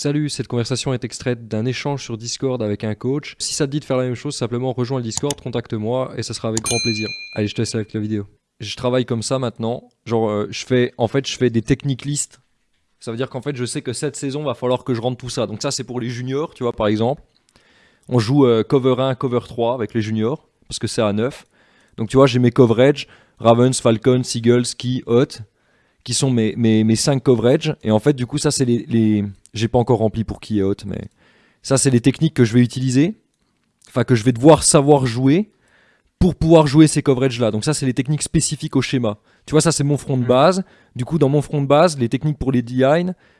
Salut, cette conversation est extraite d'un échange sur Discord avec un coach. Si ça te dit de faire la même chose, simplement rejoins le Discord, contacte-moi et ça sera avec grand plaisir. Allez, je te laisse avec la vidéo. Je travaille comme ça maintenant. Genre, euh, je fais, en fait, je fais des techniques listes. Ça veut dire qu'en fait, je sais que cette saison, va falloir que je rentre tout ça. Donc ça, c'est pour les juniors, tu vois, par exemple. On joue euh, cover 1, cover 3 avec les juniors, parce que c'est à 9. Donc tu vois, j'ai mes coverage, Ravens, Falcon, Seagulls, Ski, Hot, qui sont mes, mes, mes 5 coverage. Et en fait, du coup, ça, c'est les, les... J'ai pas encore rempli pour qui et Hot, mais ça, c'est les techniques que je vais utiliser. Enfin, que je vais devoir savoir jouer pour pouvoir jouer ces coverages-là. Donc ça, c'est les techniques spécifiques au schéma. Tu vois, ça, c'est mon front de base. Du coup, dans mon front de base, les techniques pour les DI,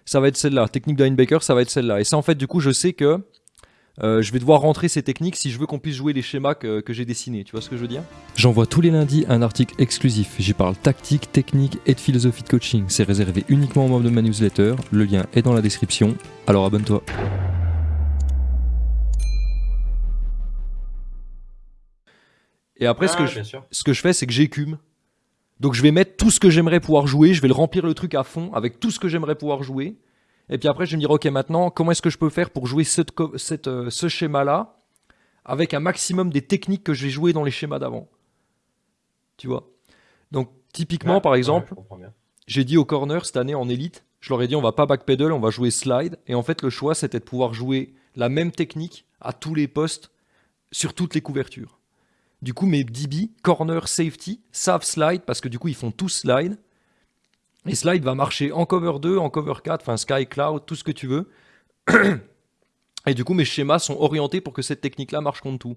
ça va être celle-là. Technique de linebacker, ça va être celle-là. Et ça, en fait, du coup, je sais que euh, je vais devoir rentrer ces techniques si je veux qu'on puisse jouer les schémas que, que j'ai dessinés. Tu vois ce que je veux dire? J'envoie tous les lundis un article exclusif. J'y parle tactique, technique et de philosophie de coaching. C'est réservé uniquement aux membres de ma newsletter. Le lien est dans la description. Alors abonne-toi. Et après, ce, que Ah, je, bien sûr. ce que je fais, c'est que j'écume. Donc je vais mettre tout ce que j'aimerais pouvoir jouer, je vais le remplir le truc à fond avec tout ce que j'aimerais pouvoir jouer. Et puis après, je vais me dire, ok, maintenant, comment est-ce que je peux faire pour jouer cette co- cette, euh, ce schéma-là avec un maximum des techniques que j'ai jouées dans les schémas d'avant? Tu vois? Donc, typiquement, Ouais, par exemple, je j'ai dit au corner cette année en élite, je leur ai dit on va pas backpedal, on va jouer slide. Et en fait, le choix c'était de pouvoir jouer la même technique à tous les postes sur toutes les couvertures. Du coup, mes DB, corner, safety, savent slide parce que du coup, ils font tous slide. Et slide va marcher en cover 2, en cover 4, enfin sky, cloud, tout ce que tu veux. Et du coup, mes schémas sont orientés pour que cette technique-là marche contre tout.